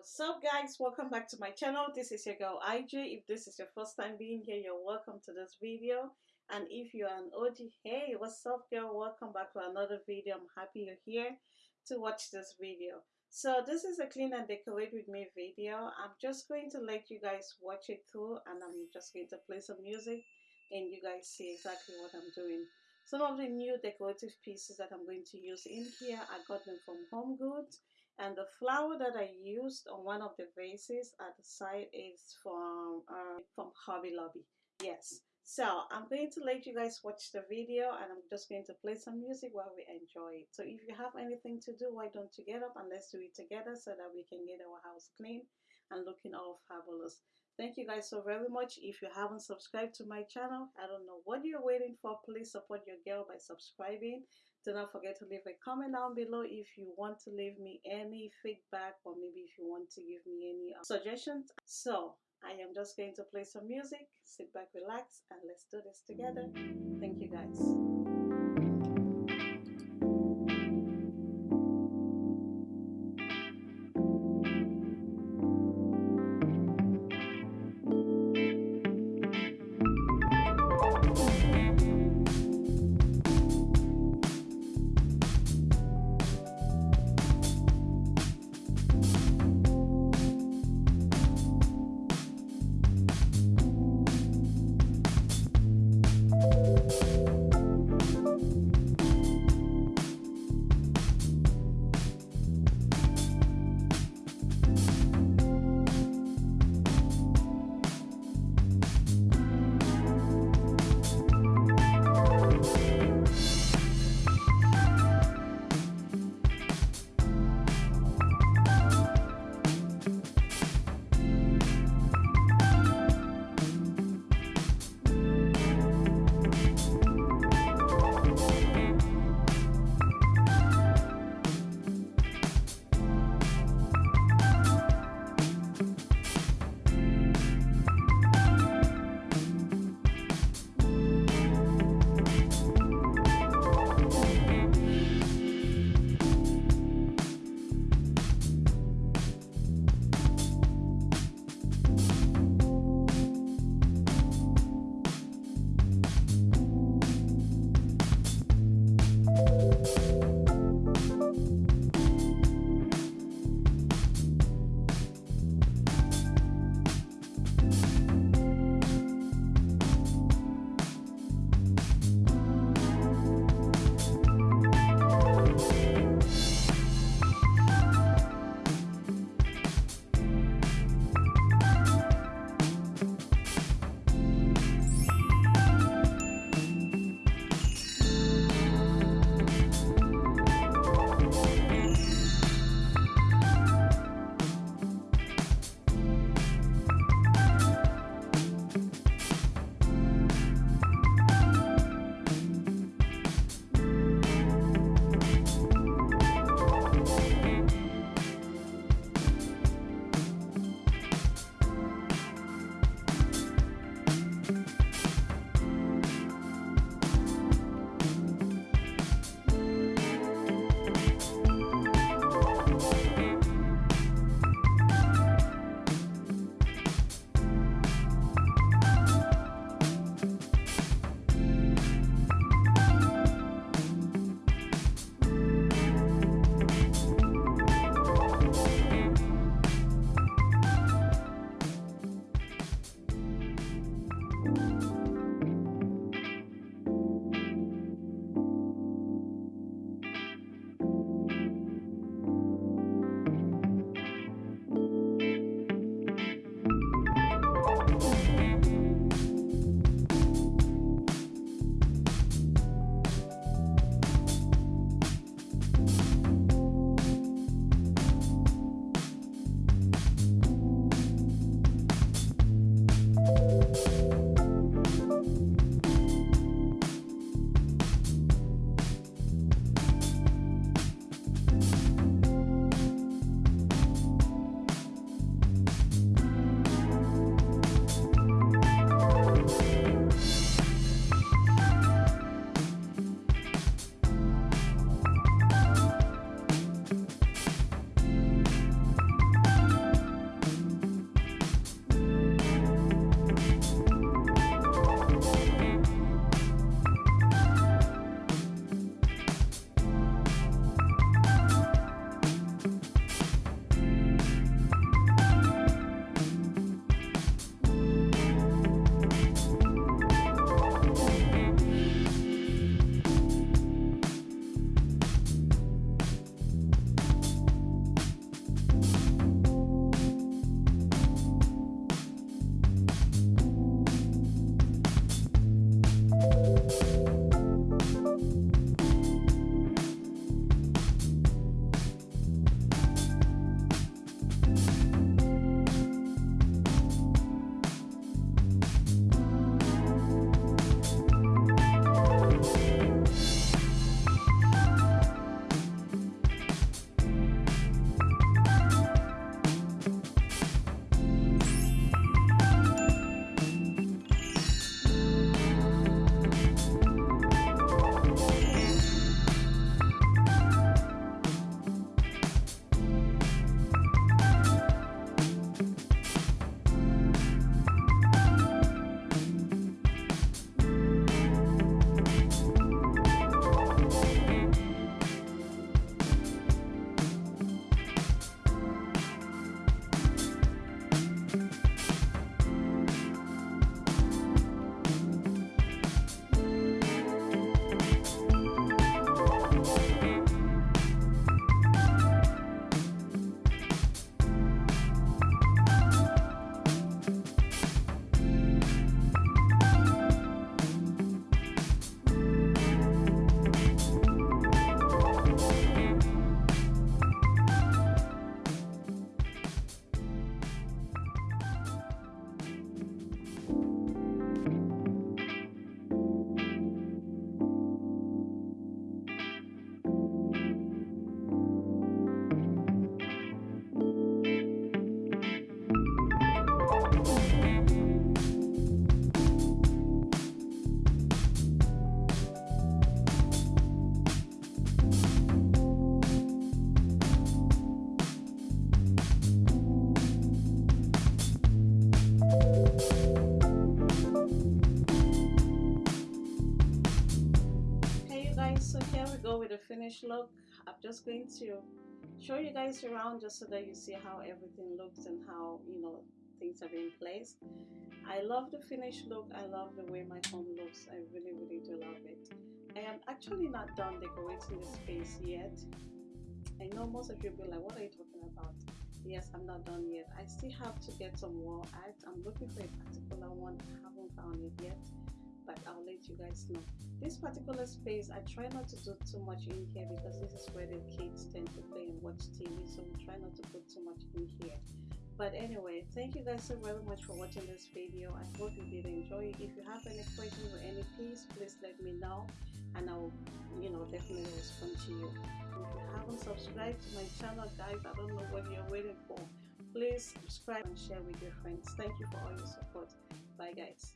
What's up guys? Welcome back to my channel. This is your girl IJ. If this is your first time being here, you're welcome to this video. And if you're an OG, hey, what's up girl? Welcome back to another video. I'm happy you're here to watch this video. So this is a clean and decorate with me video. I'm just going to let you guys watch it through and I'm just going to play some music and you guys see exactly what I'm doing. Some of the new decorative pieces that I'm going to use in here, I got them from Home Goods. And the flower that I used on one of the vases at the side is from, uh, from Hobby Lobby. Yes. So I'm going to let you guys watch the video and I'm just going to play some music while we enjoy it. So if you have anything to do, why don't you get up and let's do it together so that we can get our house clean and looking all fabulous. Thank you guys so very much. If you haven't subscribed to my channel, I don't know what you're waiting for. Please support your girl by subscribing. Do not forget to leave a comment down below if you want to leave me any feedback or maybe if you want to give me any uh, suggestions. So I am just going to play some music, sit back, relax, and let's do this together. Thank you guys. Finished look I'm just going to show you guys around just so that you see how everything looks and how you know things are in place I love the finished look. I love the way my home looks. I really really do love it. I am actually not done decorating the space yet. I know most of you will be like what are you talking about? Yes I'm not done yet. I still have to get some wall art. I'm looking for a particular one. I haven't found it yet but I'll let you guys know. This particular space I try not to do too much in here because this is where the kids tend to play and watch TV so we try not to put too much in here. But anyway thank you guys so very much for watching this video. I hope you did enjoy it. If you have any questions or any please please let me know and I'll you know definitely respond to you. If you haven't subscribed to my channel guys I don't know what you're waiting for. Please subscribe and share with your friends. Thank you for all your support. Bye guys